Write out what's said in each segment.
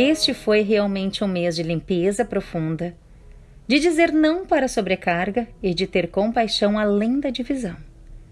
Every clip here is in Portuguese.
Este foi realmente um mês de limpeza profunda, de dizer não para a sobrecarga e de ter compaixão além da divisão.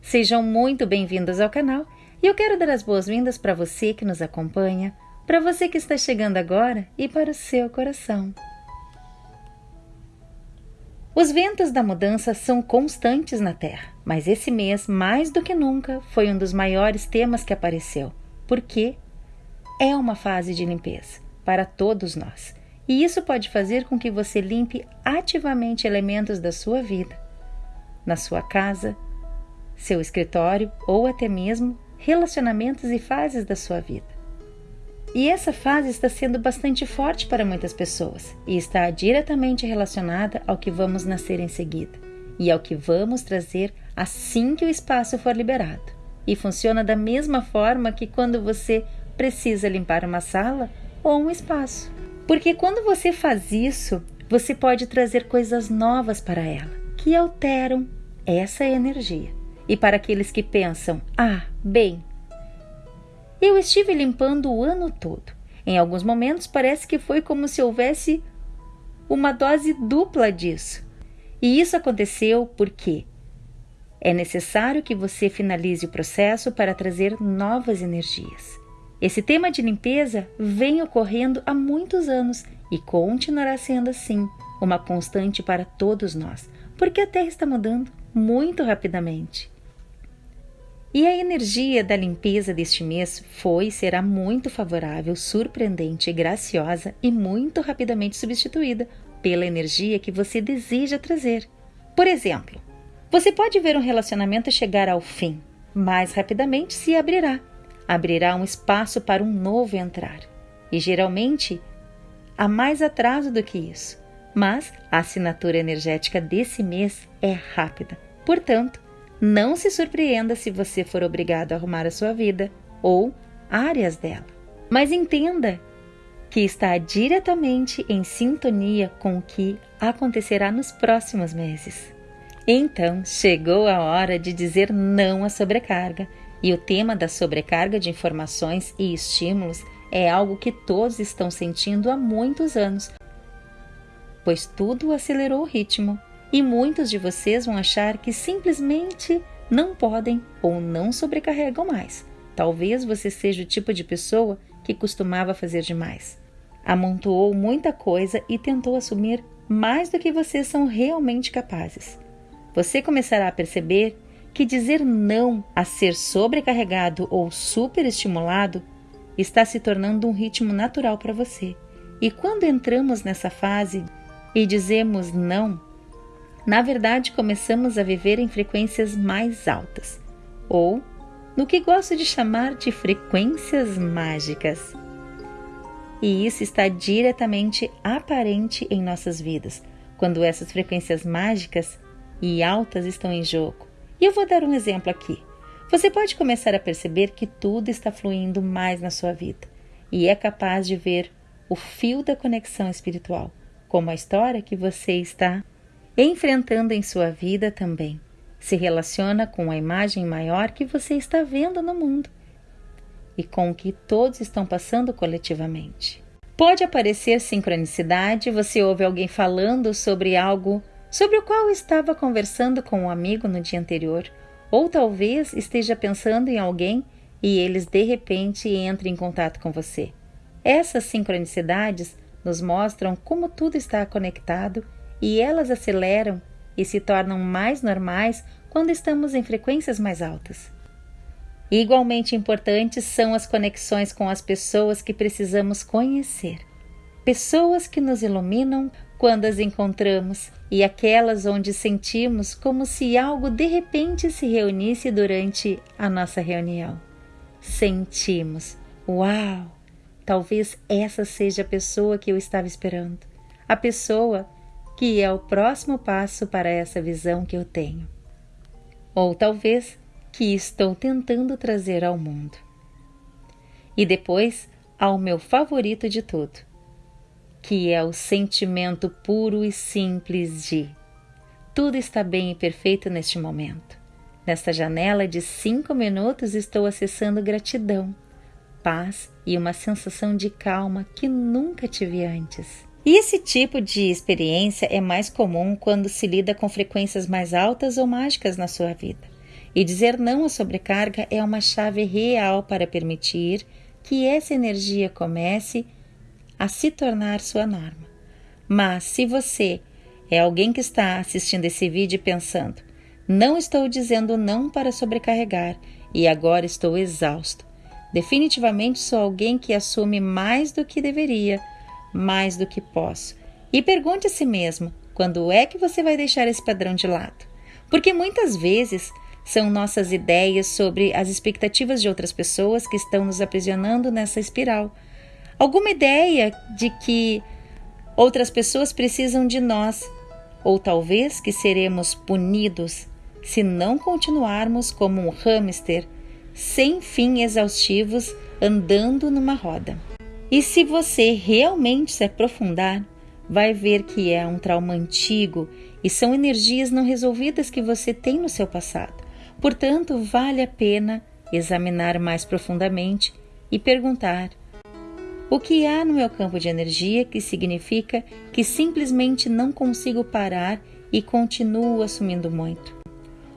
Sejam muito bem-vindos ao canal e eu quero dar as boas-vindas para você que nos acompanha, para você que está chegando agora e para o seu coração. Os ventos da mudança são constantes na Terra, mas esse mês, mais do que nunca, foi um dos maiores temas que apareceu, porque é uma fase de limpeza para todos nós. E isso pode fazer com que você limpe ativamente elementos da sua vida, na sua casa, seu escritório ou até mesmo relacionamentos e fases da sua vida. E essa fase está sendo bastante forte para muitas pessoas e está diretamente relacionada ao que vamos nascer em seguida e ao que vamos trazer assim que o espaço for liberado. E funciona da mesma forma que quando você precisa limpar uma sala ou um espaço. Porque quando você faz isso, você pode trazer coisas novas para ela, que alteram essa energia. E para aqueles que pensam: ah, bem, eu estive limpando o ano todo. Em alguns momentos parece que foi como se houvesse uma dose dupla disso. E isso aconteceu porque é necessário que você finalize o processo para trazer novas energias. Esse tema de limpeza vem ocorrendo há muitos anos e continuará sendo assim, uma constante para todos nós, porque a Terra está mudando muito rapidamente. E a energia da limpeza deste mês foi e será muito favorável, surpreendente, graciosa e muito rapidamente substituída pela energia que você deseja trazer. Por exemplo, você pode ver um relacionamento chegar ao fim, mais rapidamente se abrirá abrirá um espaço para um novo entrar. E geralmente há mais atraso do que isso, mas a assinatura energética desse mês é rápida. Portanto, não se surpreenda se você for obrigado a arrumar a sua vida ou áreas dela. Mas entenda que está diretamente em sintonia com o que acontecerá nos próximos meses. Então, chegou a hora de dizer não à sobrecarga e o tema da sobrecarga de informações e estímulos é algo que todos estão sentindo há muitos anos, pois tudo acelerou o ritmo e muitos de vocês vão achar que simplesmente não podem ou não sobrecarregam mais. Talvez você seja o tipo de pessoa que costumava fazer demais. Amontoou muita coisa e tentou assumir mais do que vocês são realmente capazes. Você começará a perceber que dizer não a ser sobrecarregado ou superestimulado está se tornando um ritmo natural para você. E quando entramos nessa fase e dizemos não, na verdade começamos a viver em frequências mais altas, ou no que gosto de chamar de frequências mágicas. E isso está diretamente aparente em nossas vidas, quando essas frequências mágicas e altas estão em jogo. E eu vou dar um exemplo aqui. Você pode começar a perceber que tudo está fluindo mais na sua vida e é capaz de ver o fio da conexão espiritual, como a história que você está enfrentando em sua vida também se relaciona com a imagem maior que você está vendo no mundo e com o que todos estão passando coletivamente. Pode aparecer sincronicidade, você ouve alguém falando sobre algo sobre o qual estava conversando com um amigo no dia anterior, ou talvez esteja pensando em alguém e eles de repente entrem em contato com você. Essas sincronicidades nos mostram como tudo está conectado e elas aceleram e se tornam mais normais quando estamos em frequências mais altas. Igualmente importantes são as conexões com as pessoas que precisamos conhecer. Pessoas que nos iluminam quando as encontramos e aquelas onde sentimos como se algo de repente se reunisse durante a nossa reunião. Sentimos, uau! Talvez essa seja a pessoa que eu estava esperando, a pessoa que é o próximo passo para essa visão que eu tenho. Ou talvez que estou tentando trazer ao mundo. E depois, ao meu favorito de tudo, que é o sentimento puro e simples de Tudo está bem e perfeito neste momento. Nesta janela de cinco minutos estou acessando gratidão, paz e uma sensação de calma que nunca tive antes. E esse tipo de experiência é mais comum quando se lida com frequências mais altas ou mágicas na sua vida. E dizer não à sobrecarga é uma chave real para permitir que essa energia comece a se tornar sua norma. Mas se você é alguém que está assistindo esse vídeo pensando: não estou dizendo não para sobrecarregar e agora estou exausto. Definitivamente sou alguém que assume mais do que deveria, mais do que posso. E pergunte a si mesmo: quando é que você vai deixar esse padrão de lado? Porque muitas vezes são nossas ideias sobre as expectativas de outras pessoas que estão nos aprisionando nessa espiral. Alguma ideia de que outras pessoas precisam de nós ou talvez que seremos punidos se não continuarmos como um hamster sem fim exaustivos andando numa roda. E se você realmente se aprofundar, vai ver que é um trauma antigo e são energias não resolvidas que você tem no seu passado. Portanto, vale a pena examinar mais profundamente e perguntar: o que há no meu campo de energia que significa que simplesmente não consigo parar e continuo assumindo muito?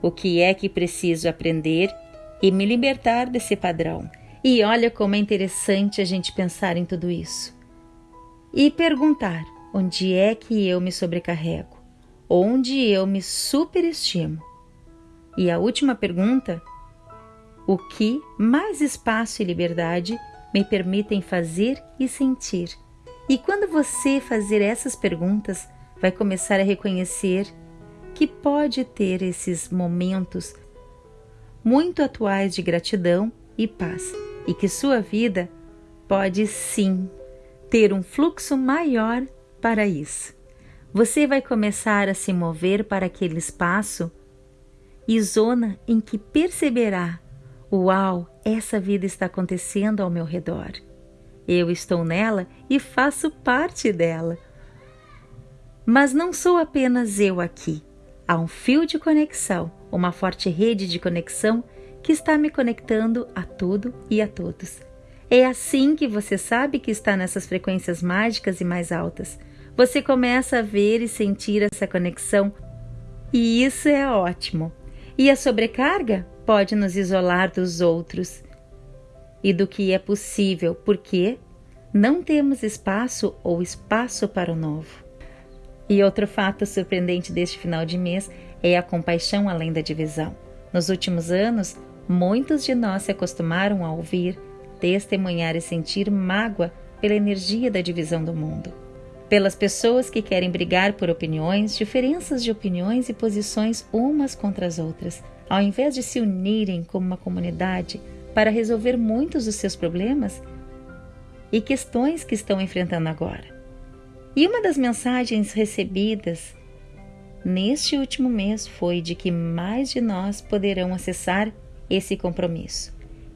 O que é que preciso aprender e me libertar desse padrão? E olha como é interessante a gente pensar em tudo isso. E perguntar: onde é que eu me sobrecarrego? Onde eu me superestimo? E a última pergunta: o que mais espaço e liberdade me permitem fazer e sentir. E quando você fazer essas perguntas, vai começar a reconhecer que pode ter esses momentos muito atuais de gratidão e paz, e que sua vida pode sim ter um fluxo maior para isso. Você vai começar a se mover para aquele espaço e zona em que perceberá Uau, essa vida está acontecendo ao meu redor. Eu estou nela e faço parte dela. Mas não sou apenas eu aqui. Há um fio de conexão, uma forte rede de conexão que está me conectando a tudo e a todos. É assim que você sabe que está nessas frequências mágicas e mais altas. Você começa a ver e sentir essa conexão, e isso é ótimo. E a sobrecarga pode nos isolar dos outros e do que é possível, porque não temos espaço ou espaço para o novo. E outro fato surpreendente deste final de mês é a compaixão além da divisão. Nos últimos anos, muitos de nós se acostumaram a ouvir, testemunhar e sentir mágoa pela energia da divisão do mundo. Pelas pessoas que querem brigar por opiniões, diferenças de opiniões e posições umas contra as outras, ao invés de se unirem como uma comunidade para resolver muitos dos seus problemas e questões que estão enfrentando agora. E uma das mensagens recebidas neste último mês foi de que mais de nós poderão acessar esse compromisso.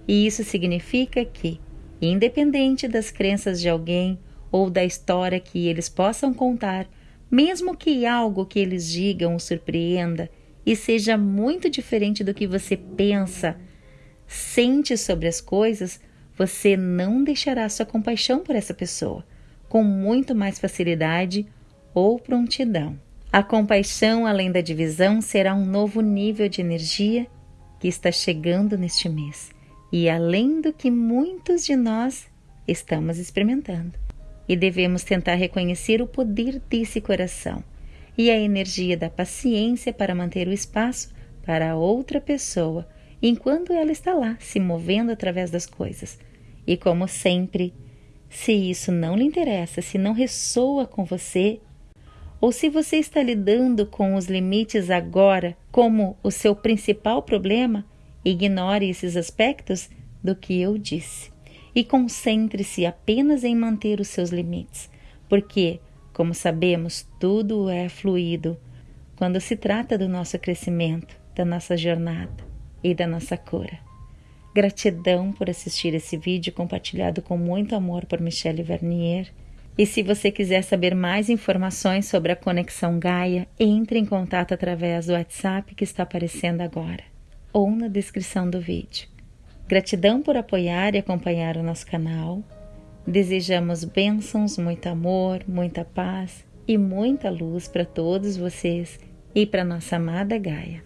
E isso significa que, independente das crenças de alguém ou da história que eles possam contar, mesmo que algo que eles digam o surpreenda e seja muito diferente do que você pensa, sente sobre as coisas, você não deixará sua compaixão por essa pessoa com muito mais facilidade ou prontidão. A compaixão, além da divisão, será um novo nível de energia que está chegando neste mês e além do que muitos de nós estamos experimentando. E devemos tentar reconhecer o poder desse coração e a energia da paciência para manter o espaço para outra pessoa enquanto ela está lá se movendo através das coisas. E como sempre, se isso não lhe interessa, se não ressoa com você, ou se você está lidando com os limites agora como o seu principal problema, ignore esses aspectos do que eu disse e concentre-se apenas em manter os seus limites, porque como sabemos, tudo é fluido quando se trata do nosso crescimento, da nossa jornada e da nossa cura. Gratidão por assistir esse vídeo compartilhado com muito amor por Michelle Vernier. E se você quiser saber mais informações sobre a conexão Gaia, entre em contato através do WhatsApp que está aparecendo agora ou na descrição do vídeo. Gratidão por apoiar e acompanhar o nosso canal. Desejamos bênçãos, muito amor, muita paz e muita luz para todos vocês e para nossa amada Gaia.